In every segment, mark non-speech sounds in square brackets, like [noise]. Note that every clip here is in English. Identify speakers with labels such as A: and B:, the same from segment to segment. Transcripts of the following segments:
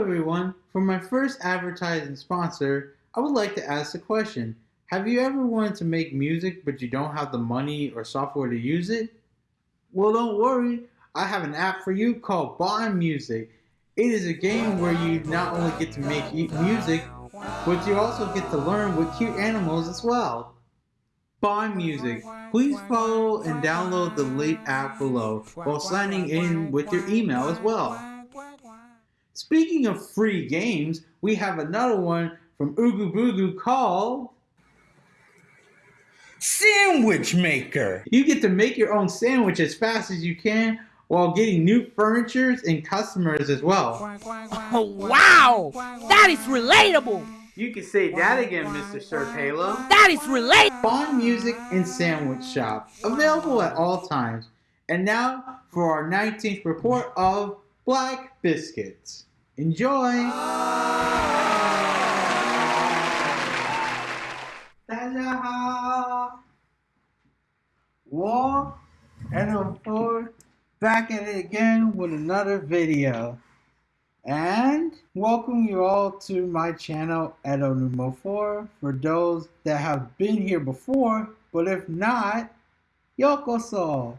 A: everyone. For my first advertising sponsor, I would like to ask a question. Have you ever wanted to make music but you don't have the money or software to use it? Well, don't worry. I have an app for you called Bond Music. It is a game where you not only get to make music, but you also get to learn with cute animals as well. Bond Music. Please follow and download the link app below while signing in with your email as well. Speaking of free games, we have another one from Ooga Booga called Sandwich Maker. You get to make your own sandwich as fast as you can while getting new furnitures and customers as well.
B: Oh, [laughs] wow! That is relatable!
A: You can say that again, Mr. Sir Halo.
B: That is relatable!
A: Bond Music and Sandwich Shop, available at all times. And now for our 19th report of Black Biscuits. Enjoy! And four back at it again with another video. And welcome you all to my channel Edo Numo 4 for those that have been here before, but if not, yokoso!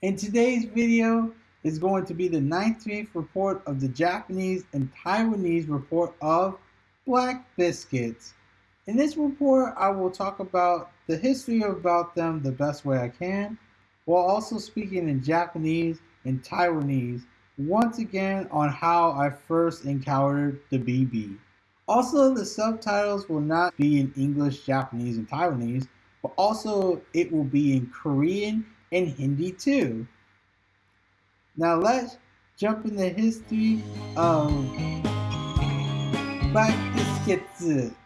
A: In today's video, is going to be the 19th report of the Japanese and Taiwanese report of Black Biscuits. In this report, I will talk about the history about them the best way I can, while also speaking in Japanese and Taiwanese once again on how I first encountered the BB. Also, the subtitles will not be in English, Japanese, and Taiwanese, but also it will be in Korean and Hindi too. Now let's jump in the history um, of Black Biscuits.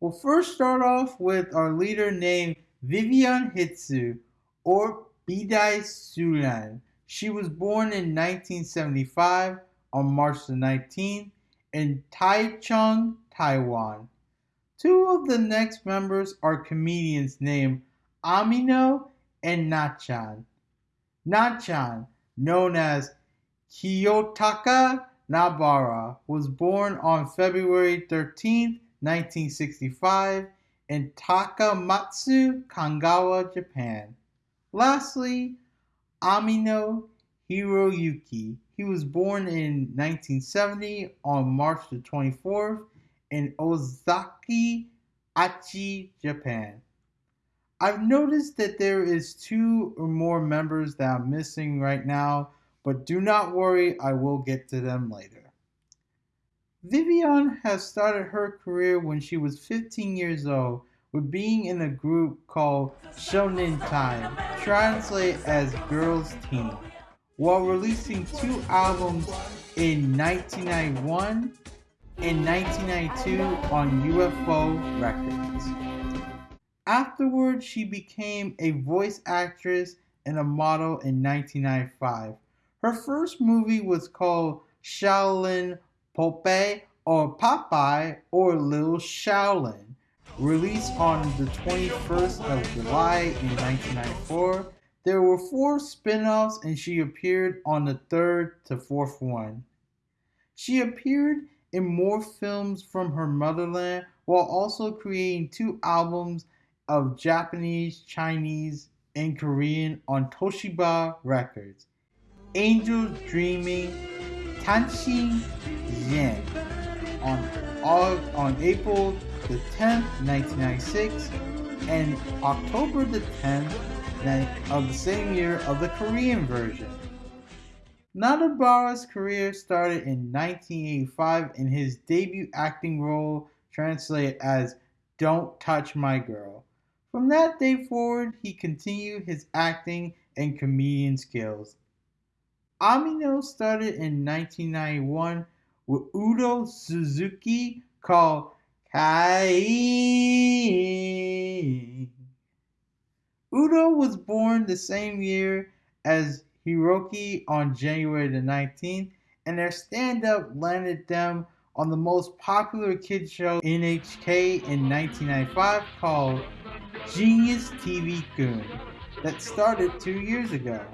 A: We'll first start off with our leader named Vivian Hitsu, or Bidai Sulan. She was born in 1975 on March the 19th in Taichung, Taiwan. Two of the next members are comedians named Amino and Nachan. Nachan, known as Kiyotaka Nanbara, was born on February 13, 1965 in Takamatsu, Kanagawa, Japan. Lastly, Amino Hiroyuki. He was born in 1970 on March the 24th in Okazaki, Aichi, Japan. I've noticed that there is two or more members that I'm missing right now, but do not worry, I will get to them later. Vivian has started her career when she was 15 years old with being in a group called Shonen Time, translated as Girls Team, while releasing two albums in 1991 in 1992 on UFO Records. Afterwards, she became a voice actress and a model in 1995. Her first movie was called Shaolin Popeye or Popeye or Little Shaolin, released on the 21st of July in 1994. There were four spin-offs and she appeared on the third to fourth one. She appeared in more films from her motherland while also creating two albums of Japanese, Chinese, and Korean on Toshiba Records. Angels Dreaming, Tanshin Yen on, on April the 10th, 1996 and October the 10th of the same year of the Korean version. Nanbara's career started in 1985 in his debut acting role translated as Don't Touch My Girl. From that day forward, he continued his acting and comedian skills. Amino started in 1991 with Udo Suzuki called Kai. Udo was born the same year as Hiroki on January the 19th, and their stand-up landed them on the most popular kids show NHK in 1995 called Genius TV Goon. that started two years ago.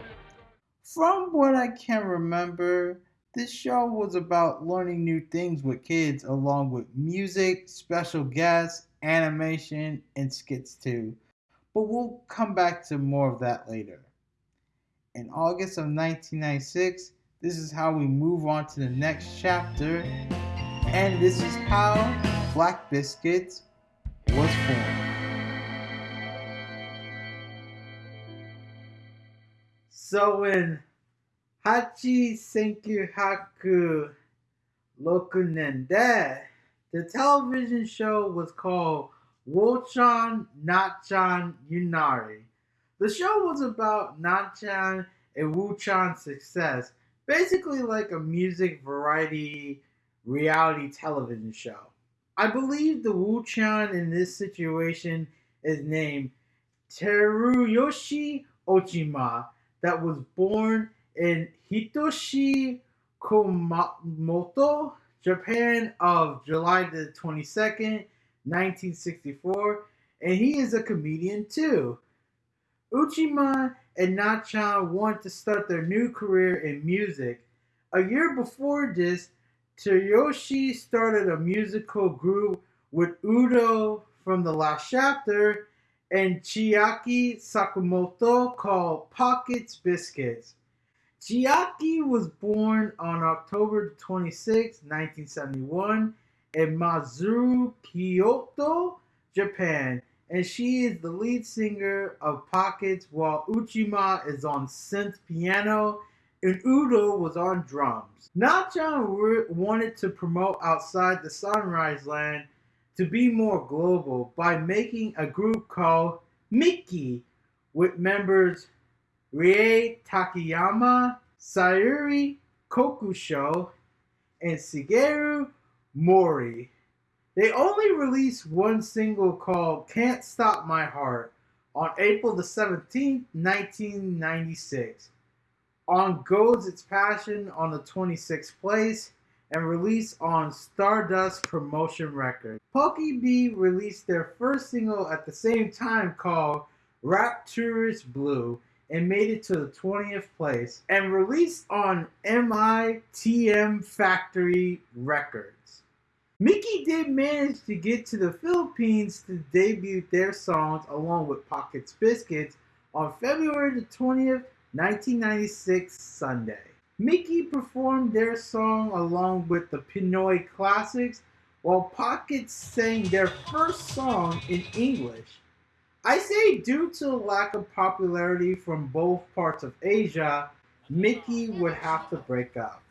A: From what I can remember, this show was about learning new things with kids, along with music, special guests, animation, and skits too. But we'll come back to more of that later. In August of 1996, this is how we move on to the next chapter, and this is how Black Biscuits was formed. So in Hachi Senkyuhaku Rokunen de, the television show was called Wochan Nachan Yunari. The show was about Nachan and Wuchan's success, basically like a music variety reality television show. I believe the Wu Chan in this situation is named Teruyoshi Ojima, that was born in Hitoyoshi Kumamoto, Japan, of July the 22nd, 1964, and he is a comedian too. Uchima and Nachan want to start their new career in music. A year before this, Tsuyoshi started a musical group with Udo from the last chapter and Chiaki Sakamoto called Pockets Biscuits. Chiaki was born on October 26, 1971 in Matsuri, Kyoto, Japan, and she is the lead singer of Pockets while Uchima is on synth piano and Udo was on drums. Nachan wanted to promote outside the Sunrise Land to be more global by making a group called Miki with members Rie Takayama, Sayuri Kokusho, and Shigeru Mori. They only released one single called Can't Stop My Heart on April the 17th, 1996. On Goes Its Passion on the 26th place and released on Stardust Promotion Records. Poke-B released their first single at the same time called Rapturous Blue and made it to the 20th place and released on MITM Factory Records. Miki did manage to get to the Philippines to debut their songs along with Pockets Biscuits on February the 20th, 1996 Sunday. Mickey performed their song along with the Pinoy Classics, while Pockets sang their first song in English. I say due to lack of popularity from both parts of Asia, Mickey would have to break up.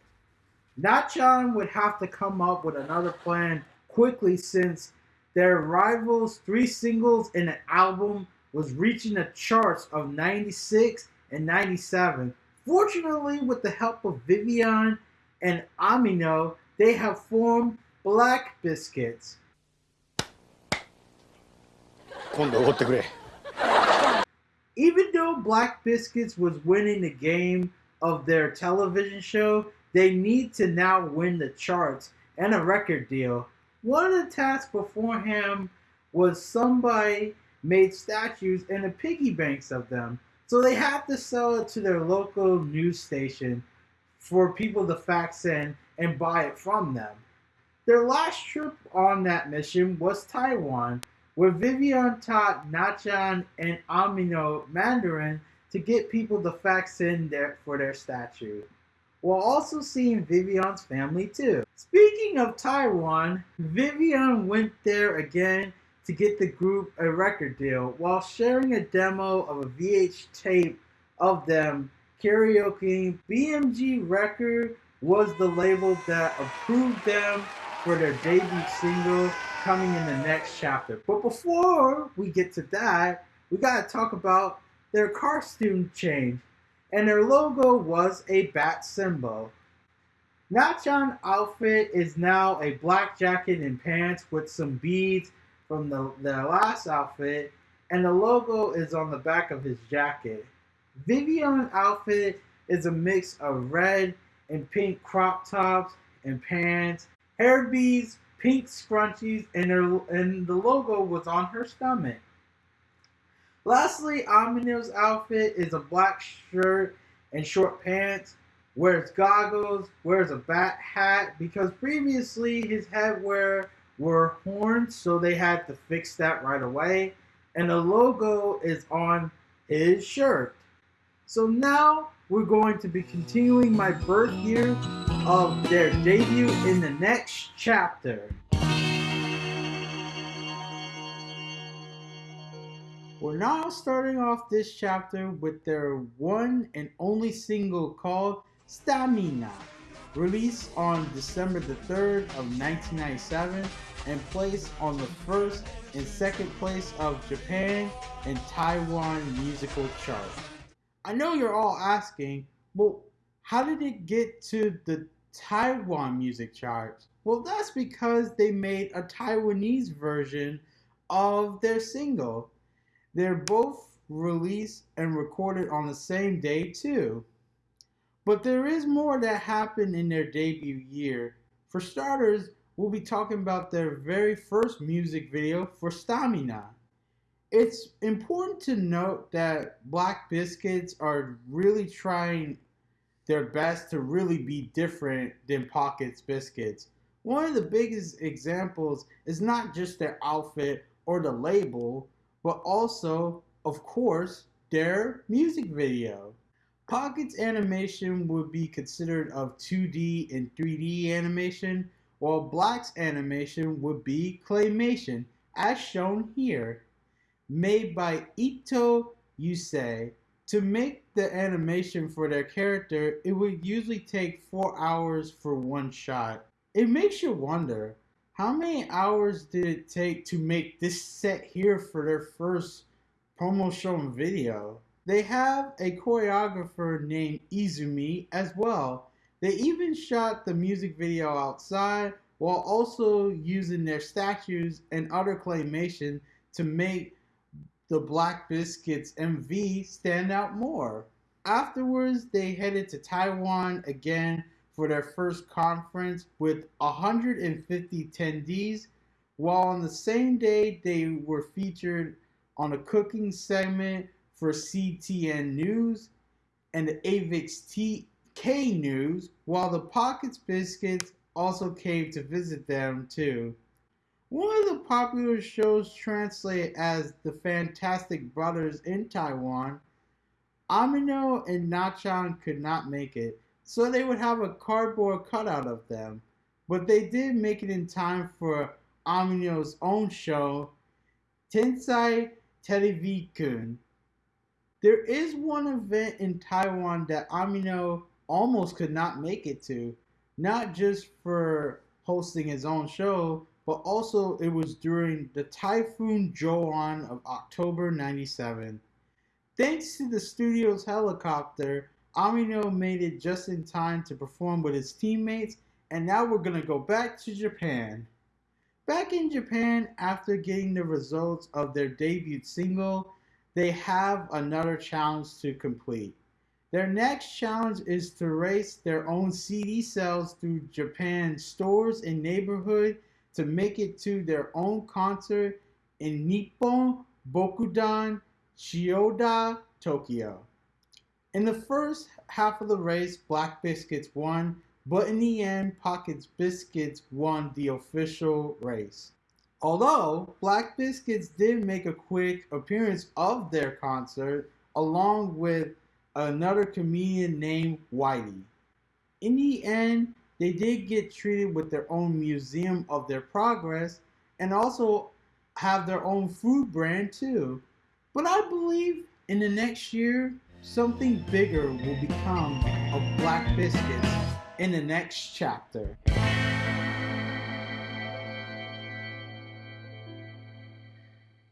A: Nachan would have to come up with another plan quickly since their rivals' three singles and an album was reaching the charts of 96 and 97 Fortunately, with the help of Vivian and Amino, they have formed Black Biscuits. Even though Black Biscuits was winning the game of their television show, they need to now win the charts and a record deal. One of the tasks before him was somebody made statues and the piggy banks of them. So they have to sell it to their local news station for people to fax in and buy it from them. Their last trip on that mission was Taiwan, where Vivian taught Nachan and Amino Mandarin to get people to fax in there for their statue, while also seeing Vivian's family too. Speaking of Taiwan, Vivian went there again to get the group a record deal while sharing a demo of a VH tape of them karaoke. BMG Record was the label that approved them for their debut single coming in the next chapter. But before we get to that, we gotta talk about their costume change. And their logo was a bat symbol. Nachan outfit is now a black jacket and pants with some beads from the, their last outfit, and the logo is on the back of his jacket. Vivian outfit is a mix of red and pink crop tops and pants, hair beads, pink scrunchies, and, her, and the logo was on her stomach. Lastly, Amino's outfit is a black shirt and short pants, wears goggles, wears a bat hat because previously his headwear were horns, so they had to fix that right away. And the logo is on his shirt. So now we're going to be continuing my birth year of their debut in the next chapter. We're now starting off this chapter with their one and only single called Stamina, released on December the 3rd of 1997 and placed on the first and second place of Japan and Taiwan musical chart. I know you're all asking, well, how did it get to the Taiwan music charts? Well, that's because they made a Taiwanese version of their single. They're both released and recorded on the same day, too. But there is more that happened in their debut year. For starters, we'll be talking about their very first music video for Stamina. It's important to note that Black Biscuits are really trying their best to really be different than Pockets Biscuits. One of the biggest examples is not just their outfit or the label, but also, of course, their music video. Pockets animation would be considered of 2D and 3D animation, while Black's animation would be claymation, as shown here. Made by Ito Yusei. To make the animation for their character, it would usually take 4 hours for one shot. It makes you wonder, how many hours did it take to make this set here for their first promo show video? They have a choreographer named Izumi as well. They even shot the music video outside while also using their statues and other claymation to make the Black Biscuits MV stand out more. Afterwards, they headed to Taiwan again for their first conference with 150 attendees, while on the same day they were featured on a cooking segment for CTN News and the AVIX TK News, while the Pockets Biscuits also came to visit them too. One of the popular shows translated as The Fantastic Brothers in Taiwan, Amino and Nachan could not make it, so they would have a cardboard cutout of them. But they did make it in time for Amino's own show, Tensai Televikun. There is one event in Taiwan that Amino almost could not make it to, not just for hosting his own show, but also it was during the Typhoon Joan of October 97. Thanks to the studio's helicopter, Amino made it just in time to perform with his teammates, and now we're gonna go back to Japan. Back in Japan, after getting the results of their debut single, they have another challenge to complete. Their next challenge is to race their own CD sales through Japan's stores and neighborhood to make it to their own concert in Nippon Budokan Chiyoda, Tokyo. In the first half of the race, Black Biscuits won, but in the end, Pockets Biscuits won the official race. Although Black Biscuits did make a quick appearance of their concert along with another comedian named Whitey. In the end, they did get treated with their own museum of their progress and also have their own food brand too. But I believe in the next year, something bigger will become of Black Biscuits in the next chapter.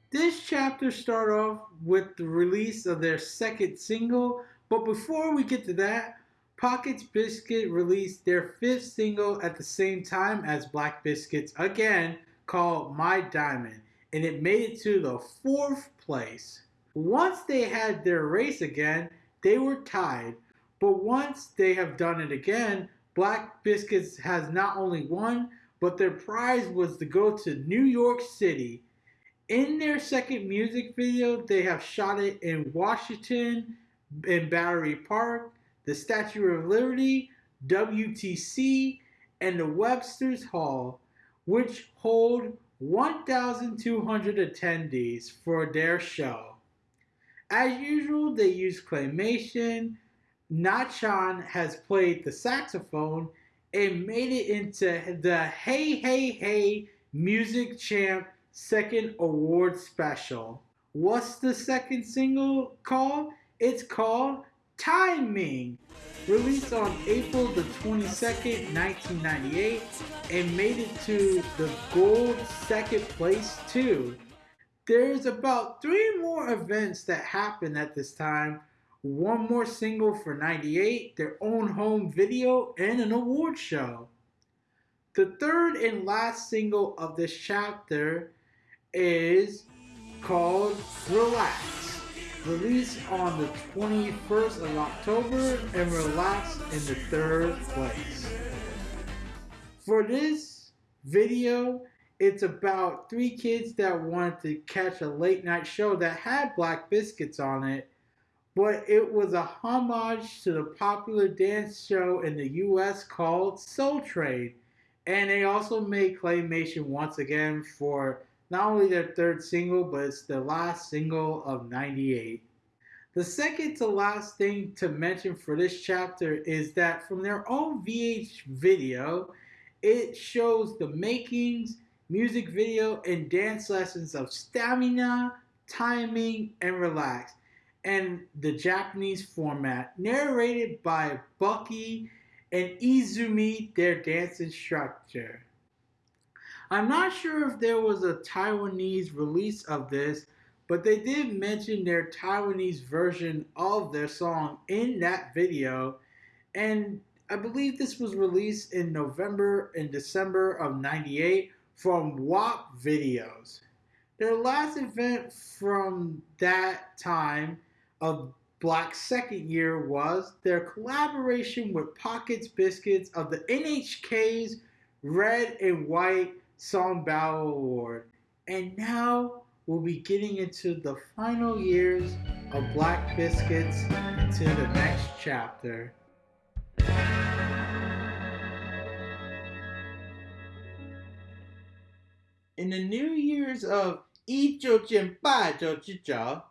A: This chapter start off with the release of their second single, but before we get to that, Pockets Biscuit released their fifth single at the same time as Black Biscuits again called My Diamond, and it made it to the fourth place. Once they had their race again, they were tied, but once they have done it again, Black Biscuits has not only won, but their prize was to go to New York City In their second music video, they have shot it in Washington, in Battery Park, the Statue of Liberty, WTC, and the Webster's Hall, which hold 1,200 attendees for their show. As usual, they use claymation. Nachan has played the saxophone and made it into the Hey Hey Hey Music Champ second award special. What's the second single called? It's called Timing, released on April the 22nd, 1998, and made it to the gold second place too. There's about three more events that happen at this time. One more single for 98, their own home video, and an award show. The third and last single of this chapter is called Relax released on the 21st of October and relaxed in the third place. For this video, it's about three kids that wanted to catch a late night show that had Black Biscuits on it, but it was a homage to the popular dance show in the US called Soul Train. And they also made Claymation once again for not only their third single, but it's the last single of 98. The second to last thing to mention for this chapter is that from their own VH video, it shows the makings, music video, and dance lessons of stamina, timing, and relax, and the Japanese format, narrated by Bucky and Izumi, their dance instructor. I'm not sure if there was a Taiwanese release of this, but they did mention their Taiwanese version of their song in that video. And I believe this was released in November and December of 98 from WAP Videos. Their last event from that time of Black's second year was their collaboration with Pockets Biscuits of the NHK's Red and White Song Battle Award. And now we'll be getting into the final years of Black Biscuits into the next chapter. In the New Year's of Ijojimpajojijo,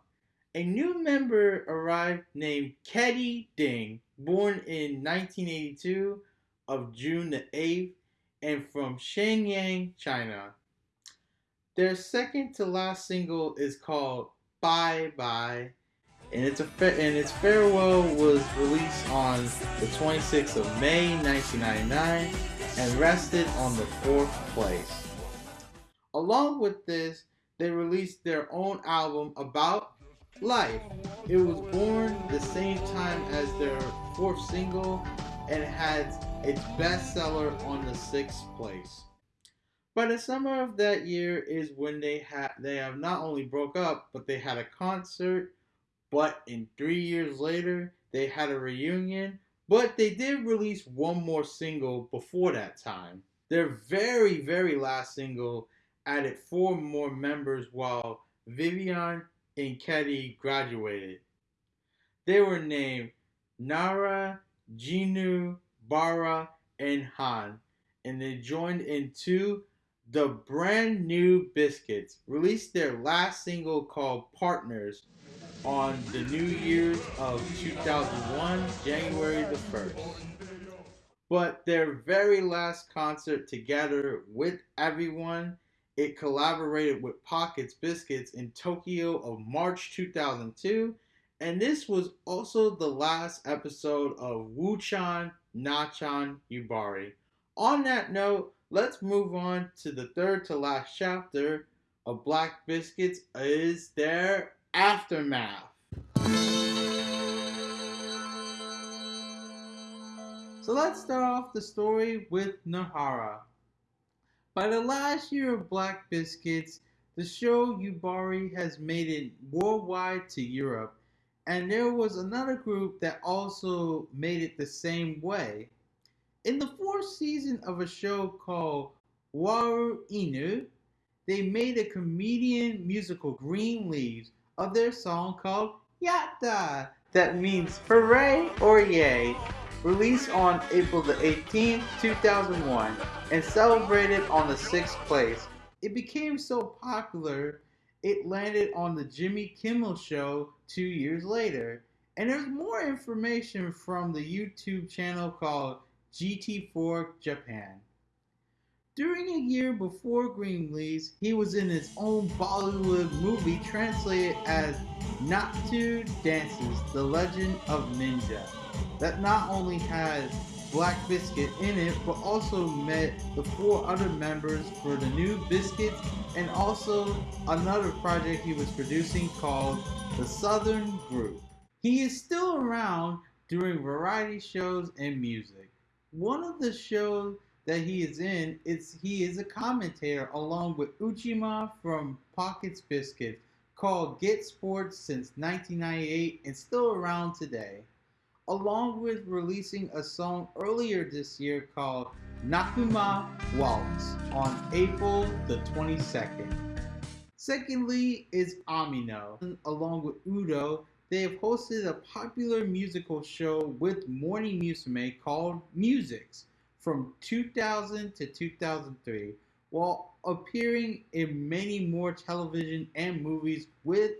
A: a new member arrived named Keddy Ding, born in 1982 of June the 8th and from Shenyang, China. Their second to last single is called Bye Bye and its, and its farewell was released on the 26th of May 1999 and rested on the fourth place. Along with this, they released their own album about life. It was born the same time as their fourth single and had its bestseller on the sixth place. By the summer of that year is when they had they have not only broke up, but they had a concert. But in three years later, they had a reunion. But they did release one more single before that time. Their very, very last single added four more members while Vivian and Ketty graduated. They were named Nara, Jinu, Bara, and Han, and they joined in two the brand new Biscuits released their last single called Partners on the New Year's of 2001, January the 1st. But their very last concert together with everyone, it collaborated with Pockets Biscuits in Tokyo of March 2002. And this was also the last episode of Wuchan Nachan Yubari. On that note, let's move on to the third to last chapter of Black Biscuits is their aftermath. So let's start off the story with Nahara. By the last year of Black Biscuits, the show Yubari has made it worldwide to Europe, and there was another group that also made it the same way. In the fourth season of a show called Waru Inu, they made a comedian musical Green Leaves of their song called Yatta, that means hooray or yay, released on April the 18th, 2001, and celebrated on the 6th place. It became so popular, it landed on the Jimmy Kimmel Show two years later. And there's more information from the YouTube channel called GT4 Japan. During a year before Green Leaves, he was in his own Bollywood movie translated as Naatu Dances, The Legend of Ninja, that not only had Black Biscuit in it, but also met the four other members for the new Biscuits and also another project he was producing called The Southern Group. He is still around doing variety shows and music. One of the shows that he is in is he is a commentator along with Uchima from Pockets Biscuit called Get Sports since 1998 and still around today, along with releasing a song earlier this year called Nakuma Waltz on April the 22nd. Secondly is Amino, along with Udo. They have hosted a popular musical show with Morning Musume called Musics from 2000 to 2003 while appearing in many more television and movies with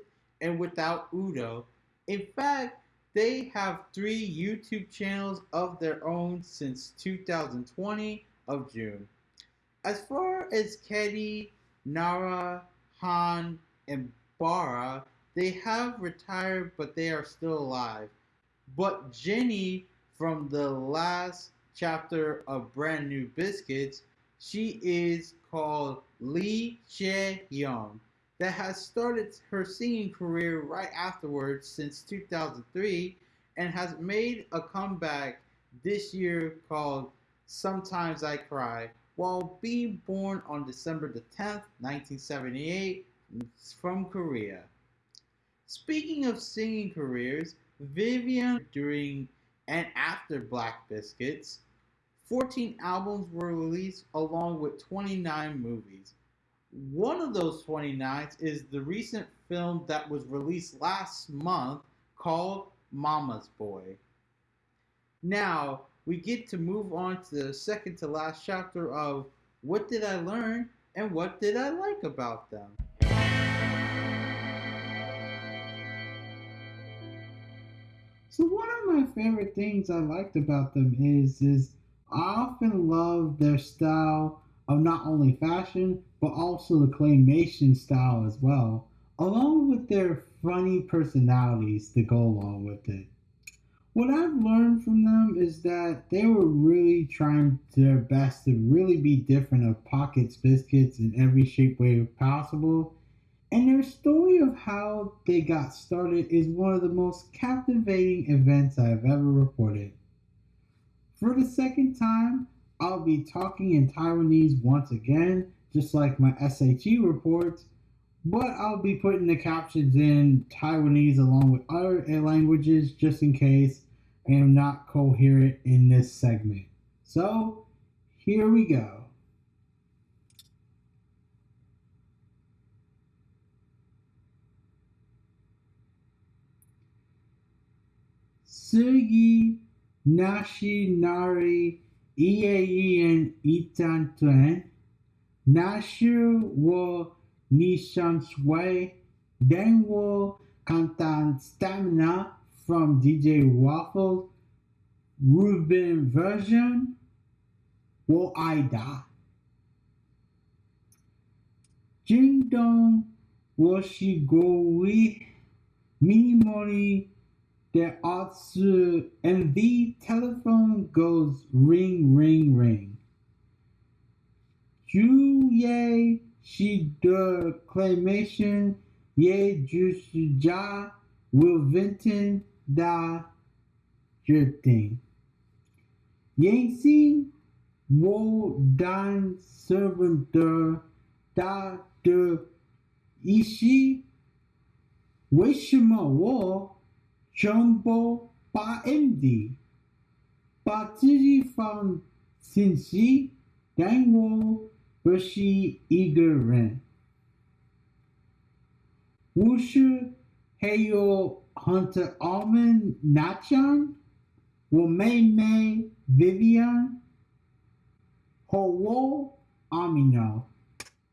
A: and without Udo. In fact, they have three YouTube channels of their own since 2020 of June. As far as Kedi, Nara, Han, and Bara, they have retired but they are still alive. But Jenny from the last chapter of Brand New Biscuits, she is called Lee Jae Young that has started her singing career right afterwards since 2003 and has made a comeback this year called Sometimes I Cry while being born on December the 10th, 1978 from Korea. Speaking of singing careers, Vivian during and after Black Biscuits 14 albums were released along with 29 movies. One of those 29 is the recent film that was released last month called Mama's Boy. Now, we get to move on to the second to last chapter of What Did I Learn and What Did I Like About Them? So one of my favorite things I liked about them is is I often love their style of not only fashion, but also the claymation style as well, along with their funny personalities to go along with it. What I've learned from them is that they were really trying their best to really be different of Pockets Biscuits in every shape, way possible. And their story of how they got started is one of the most captivating events I have ever reported. For the second time, I'll be talking in Taiwanese once again, just like my SAT reports, but I'll be putting the captions in Taiwanese along with other languages just in case I am not coherent in this segment. So, here we go. Sugi Nashi Nari Ieien Itantuen, Nashu wo Nishan Sway, then wo Kantan Stamina from DJ Waffle, Ruben version, wo Aida. Jingdong wo Shigoi, Minimori there also and the telephone goes ring ring ring. Ju ye she de claymation ye ju ja will vinten da drifting. Yancy wo dan servant da de ishi Wishima wo Jumbo ba MD. Ba Tiji from Cincy, Dangwo, Bushi, Eager Ren. Wushu Heyo Hunter Almond Nachan, Womei Mei Vivian, Howo Amino,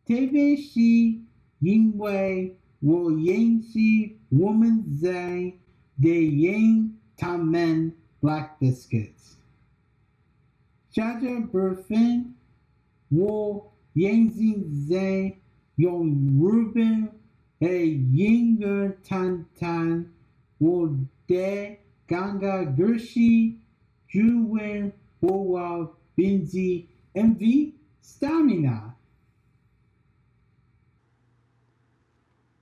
A: Tebe Shi Yingwei Wo Yangshi Woman Zhang de yin tamen black biscuits. Jiajia Burfin wo yanzin zai yong ruben e yinger tan tan wo de ganga gershi juwen wowa binzi mv stamina.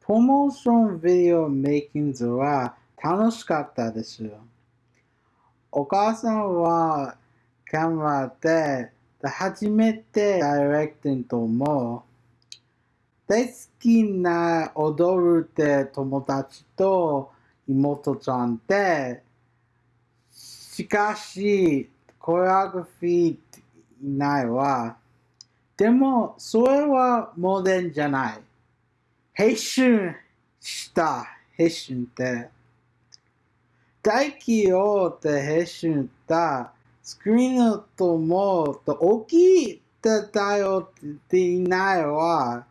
A: Promotion video making Zora 楽しかったですよ。お母さんはカメラで初めてダイレクティングとも大好きな踊るって友達と妹ちゃんでしかしコレオグフィーいないわ。でもそれはモデルじゃない。編集した編集って大企業で編集したスクリーンのとも大きい頼っていないは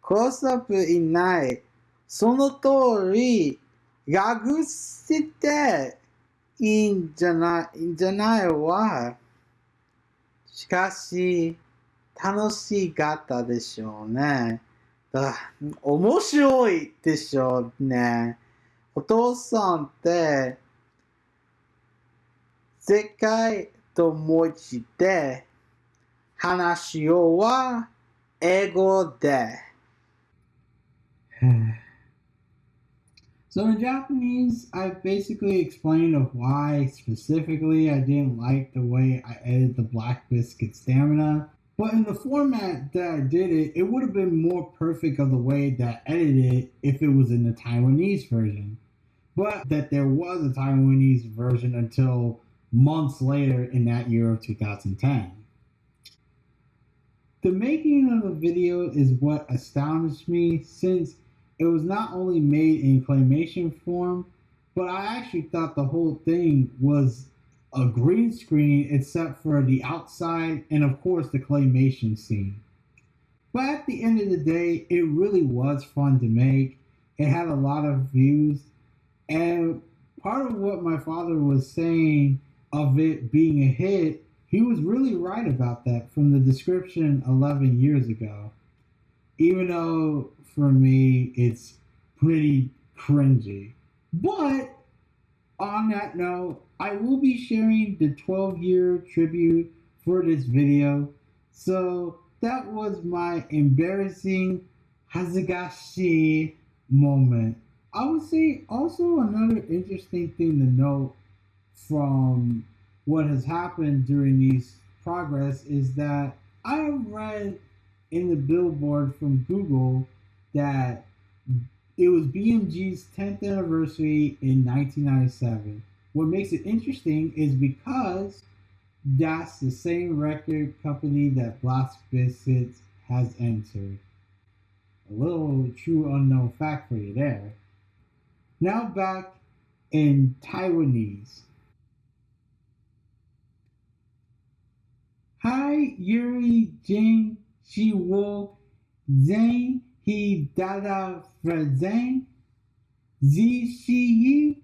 A: クロスアップいないその通り隠していいんじゃないんじゃないわしかし楽しかったでしょうね。面白いでしょうね。お父さんって世界と文字で話をは英語で。So [sighs] in Japanese, I basically explained of why specifically I didn't like the way I edited the Black Biscuit Stamina. But in the format that I did it, it would have been more perfect of the way that I edited it if it was in the Taiwanese version. But that there was a Taiwanese version until months later in that year of 2010. The making of the video is what astonished me since it was not only made in claymation form, but I actually thought the whole thing was a green screen except for the outside and of course the claymation scene. But at the end of the day, it really was fun to make. It had a lot of views. And part of what my father was saying of it being a hit, he was really right about that from the description 11 years ago. Even though for me, it's pretty cringy. But on that note, I will be sharing the 12 year tribute for this video. So that was my embarrassing Hazagashi moment. I would say also another interesting thing to note from what has happened during these progress is that I read in the billboard from Google that it was BMG's 10th anniversary in 1997. What makes it interesting is because that's the same record company that Black Biscuits has entered. A little true unknown fact for you there. Now back in Taiwanese. Hi Yuri Jin Shi Wo Zeng He Dada Frazeng Zi Shi Yi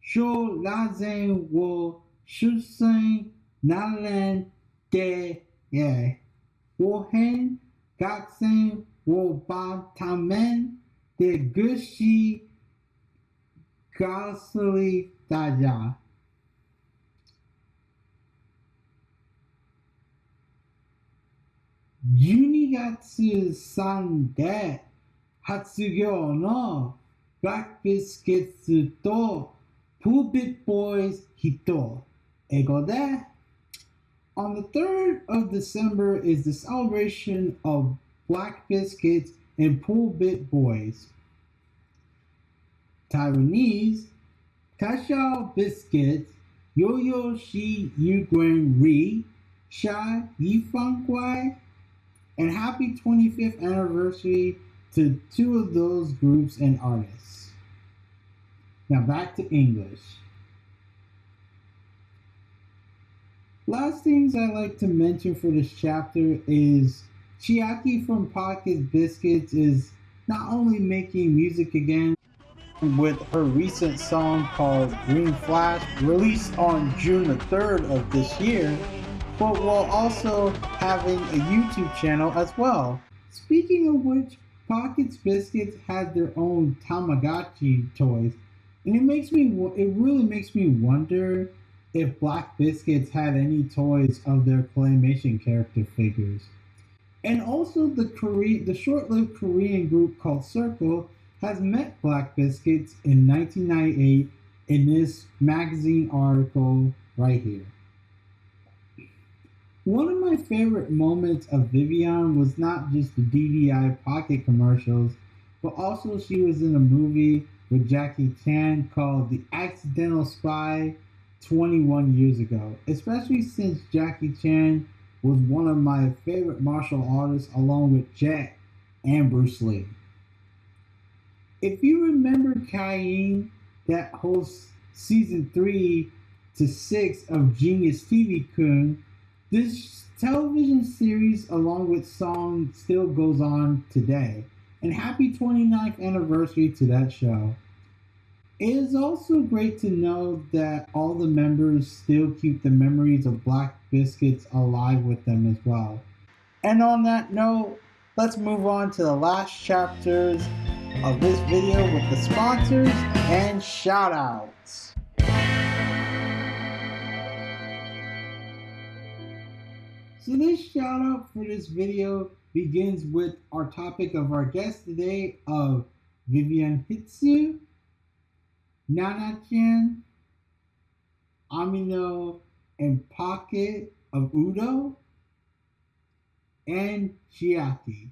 A: Shou La Zeng Wo Shu Seng Nan Len De Ye Wo Hen Gak Seng Wo Ba Ta Men De Gu Shi Gasli Da Ya 12月3で発業のブラックビスケッツと Pulpit Boys Hito. Ego there. On the 3rd of December is the celebration of Black Biscuits and Pulpit Boys. Taiwanese, Kashao Biscuits, Yo-Yo Shi Yuguen Ri, Sha Yifang Guai, and happy 25th anniversary to two of those groups and artists. Now back to English. Last things I like to mention for this chapter is Chiaki from Pocket Biscuits is not only making music again with her recent song called Green Flash, released on June the 3rd of this year, but while also having a YouTube channel as well. Speaking of which, Pockets Biscuits had their own Tamagotchi toys, and it makes me it really makes me wonder if Black Biscuits had any toys of their claymation character figures. And also the Korean, the short-lived Korean group called Circle has met Black Biscuits in 1998 in this magazine article right here. One of my favorite moments of Vivian was not just the DDI pocket commercials, but also she was in a movie with Jackie Chan called The Accidental Spy 21 years ago, especially since Jackie Chan was one of my favorite martial artists along with Jet and Bruce Lee. If you remember Caine, that hosts season 3 to 6 of Genius TV Kun, this television series along with song still goes on today. And happy 29th anniversary to that show. It is also great to know that all the members still keep the memories of Black Biscuits alive with them as well. And on that note, let's move on to the last chapters of this video with the sponsors and shoutouts. So this shout out for this video begins with our topic of our guest today of Vivian Hitsu Nana-chan, Amano and Pocket of Udo, and Chiaki.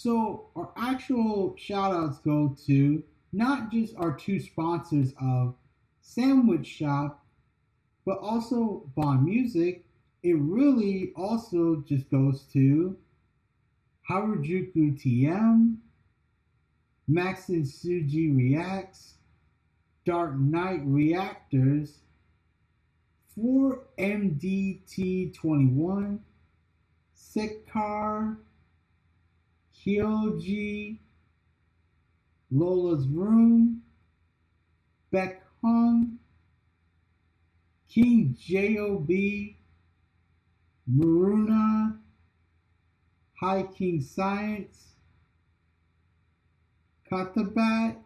A: So our actual shout outs go to not just our two sponsors of Sandwich Shop but also Bond Music, it really also just goes to Harajuku TM, Max and Suji Reacts, Dark Knight Reactors, 4MDT21, Sickcar, Kyoji, Lola's Room, Beck Hung, King J.O.B., Maruna, High King Science, Katabat,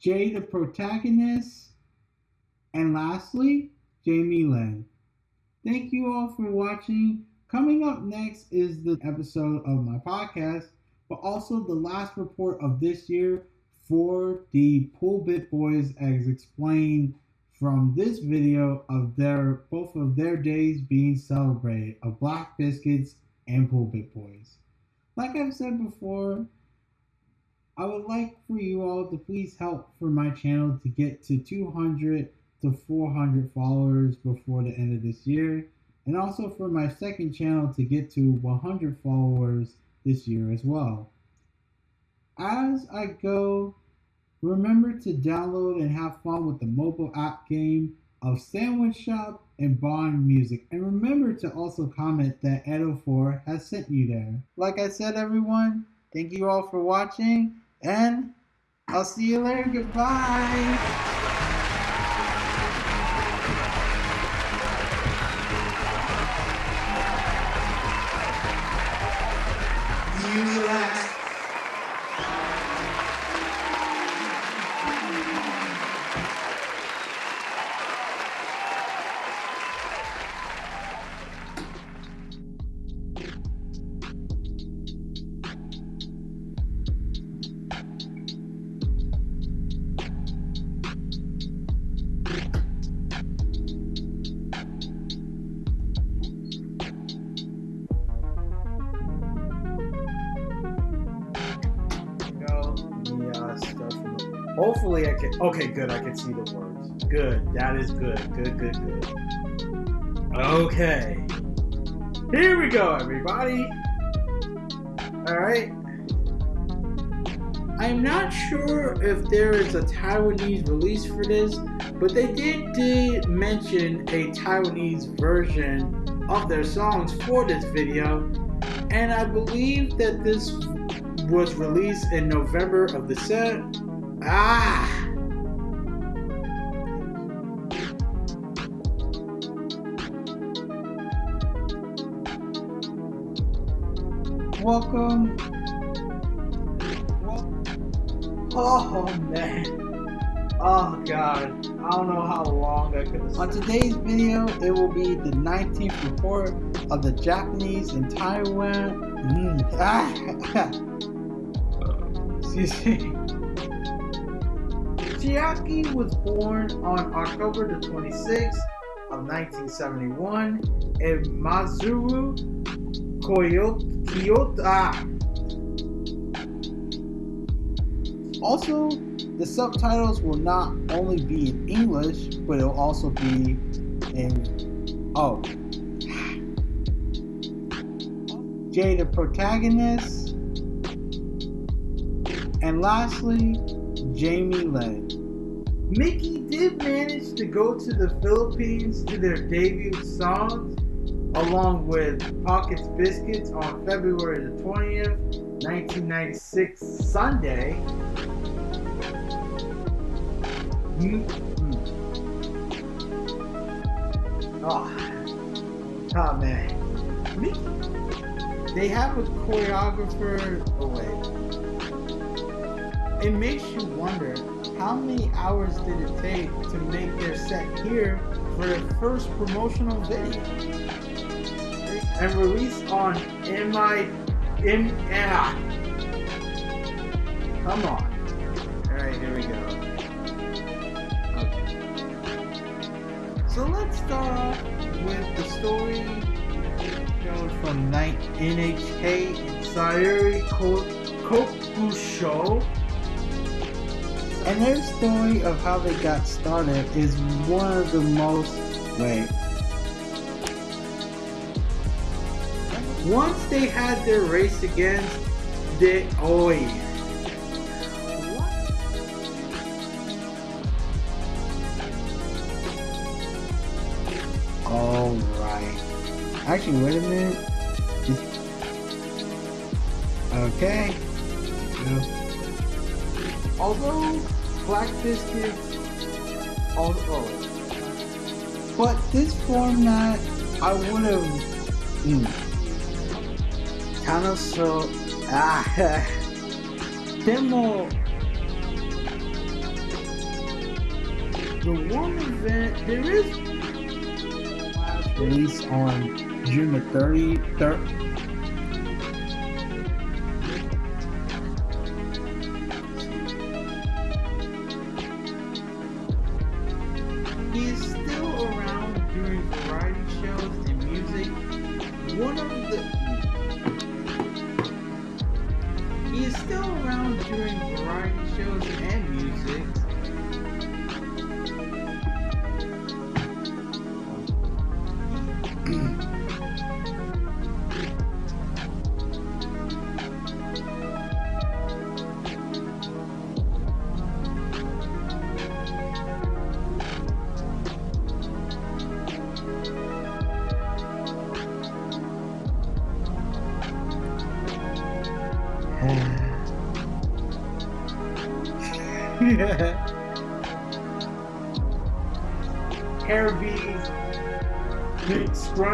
A: Jay the protagonist, and lastly, Jamie Lynn. Thank you all for watching. Coming up next is the episode of my podcast, but also the last report of this year for the Pulpit Boys as explained from this video of their both of their days being celebrated of Black Biscuits and Pulpit Boys. Like I've said before, I would like for you all to please help for my channel to get to 200 to 400 followers before the end of this year, and also for my second channel to get to 100 followers this year as well. As I go Remember to download and have fun with the mobile app game of Sandwich Shop and Bond Music. And remember to also comment that Edo4 has sent you there. Like I said, everyone, thank you all for watching, and I'll see you later. Goodbye. Hopefully I can. Okay, good. I can see the words. Good. That is good. Good, good, good. Okay. Here we go, everybody. All right. I'm not sure if there is a Taiwanese release for this, but they did, did mention a Taiwanese version of their songs for this video, and I believe that this was released in November of the set. Ah! Welcome. Oh man. Oh god. I don't know how long I could On today's video, it will be the 19th report of the Japanese in Taiwan. Mm. Ah. [laughs] [laughs] Excuse me. Chiaki was born on October the 26th of 1971 in Maizuru, Kyoto. Also, the subtitles will not only be in English, but it'll also be in oh. Jay, the protagonist, and lastly, Jamie Lin. Mickey did manage to go to the Philippines to their debut songs, along with Pockets Biscuits on February the 20th, 1996, Sunday. Oh, oh man. Mickey. They have a choreographer. It makes you wonder how many hours did it take to make their set here for their first promotional video and released on MI M ah. Come on. Alright, here we go. Okay. So let's start off with the story from Night NHK Sayuri Koku Show and their story of how they got started is one of the most, wait. Once they had their race against the, yeah. Alright. Actually, wait a minute. Okay. Although Black Biscuit, although, but this format, I would have mm, kind of so ah [laughs] demo. The one event there is release on June the 30th. One of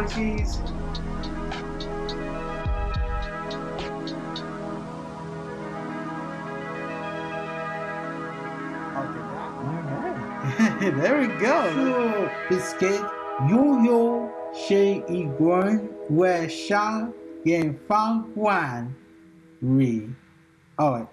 A: scrunchies. [laughs] there we go. Biscuit, yo yo, she iguan, where sha, yen fang guan, re. Oh,